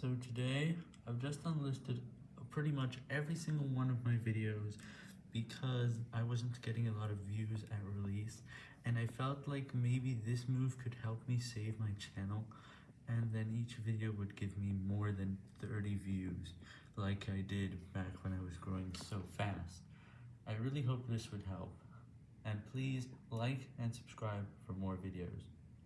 So today, I've just unlisted pretty much every single one of my videos because I wasn't getting a lot of views at release, and I felt like maybe this move could help me save my channel, and then each video would give me more than 30 views, like I did back when I was growing so fast. I really hope this would help, and please like and subscribe for more videos.